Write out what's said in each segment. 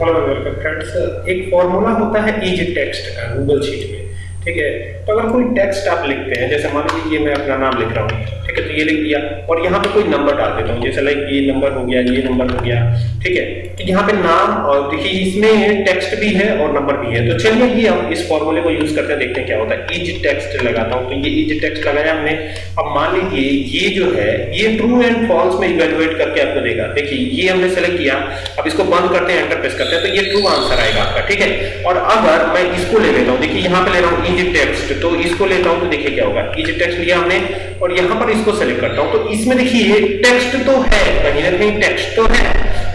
Welcome friends एक formula होता है इज़ टेक्स्ट का गूगल शीट में, ठीक है? तो अगर कोई टेक्स्ट आप लिखते हैं, जैसे मान लीजिए मैं अपना नाम लिख रहा हूँ। ठीक है तो ये लिख दिया और यहाँ पे कोई नंबर डाल देता हूँ, जैसे लाइक ये नंबर हो गया, ये नंबर हो गया, ठीक है? तो यहाँ पे नाम और देखिए, इसमें टेक्स्ट भी है और नंबर भी है। तो चलिए ये हम इस फॉर्मूले को यूज़ करते हैं, देखते हैं क्या होता है। इज़ टेक्स्ट लगाता हूँ तो ये इज़ टेक्स्ट लगाया हमने। अब मान लीजिए, ये जो है, ये ट्रू एंड फॉल्स में इवेलुएट करके आपको देगा। देखिए, ये हमने सेलेक्ट किया। अब इसको बंद करते हैं एंटर प्रेस करते हैं तो ये ट्रू आंसर आएगा आपका, ठीक है? और अगर मैं इसको ले लेता हूँ, देखिए, यहाँ पे ले रहा हूँ इज़ टेक्स्ट तो इसको लेता हूँ तो देखिए क्या होगा। इज़ टेक्स्ट लिया हमने और यहाँ पर इसको सेलेक्ट करता हूँ। तो इसमें देखिए टेक्स्ट तो है, कहीं ना कहीं टेक्स्ट तो है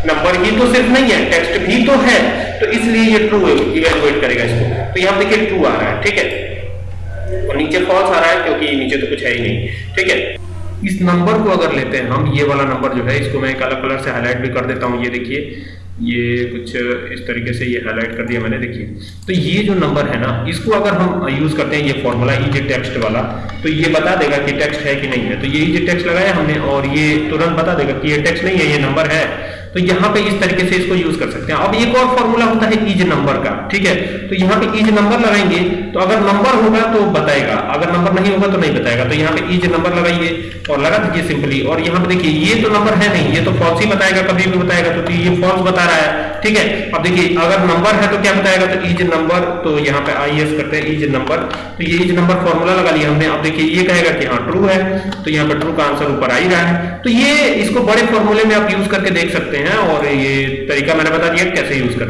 नंबर ही तो सिर्फ़ नहीं है टेक्स्ट भी तो है। तो इसलिए ये ट्रू इवेलुएट करेगा इसको। तो यहाँ देखिए ट्रू आ रहा है, ठीक है? और नीचे फॉल्स आ रहा है, क्योंकि नीचे तो कुछ है ही नहीं, ठीक है? इस नंबर को अगर लेते हैं हम, ये वाला नंबर जो है, इसको मैं अलग कलर से हाईलाइट भी कर देता हूँ, ये देखिए। ये कुछ इस तरीके से ये हाईलाइट कर दिया मैंने, देखिए। तो ये जो नंबर है ना, इसको अगर हम यूज़ करते हैं, ये फॉर्मूला इज़ टेक्स्ट वाला तो ये बता देगा कि टेक्स्ट है कि नहीं है। तो ये जे टेक्स्ट लगाया हमने, और ये तुरंत बता देगा कि ये टेक्स्ट नहीं है, ये नंबर है। तो यहाँ पे इस तरीके से इसको यूज़ कर सकते हैं। अब एक और फॉर्मूला होता है इज़ नंबर का, ठीक है? तो यहाँ पे इज़ नंबर लगाएँगे तो अगर नंबर होगा तो बताएगा। अगर नंबर नहीं होगा तो नहीं बताएगा। तो यहाँ पे इज़ नंबर लगाइए और लगा दीजिए सिंपली और यहाँ पे देखिए, ये तो नंबर है नहीं, ये तो फॉल्स ही बताएगा, कभी भी बताएगा। तो ये फॉल्स बता रहा है। ठीक है? अब देखिए, अगर नंबर है तो क्या बताएगा? तो इज़ नंबर तो यहाँ पे आई एस करते हैं इज़ नंबर तो ये इज़ नंबर फॉर्मूला लगा लिया हमने। अब देखिए, ये कहेगा कि हाँ ट्रू है। तो यहाँ पे ट्रू का आंसर ऊपर आ ही रहा है। तो ये इसको बड़े फॉर्मूले में आप यूज़ करके देख सकते हैं और ये तरीका मैंने बता दिया कैसे यूज़ करते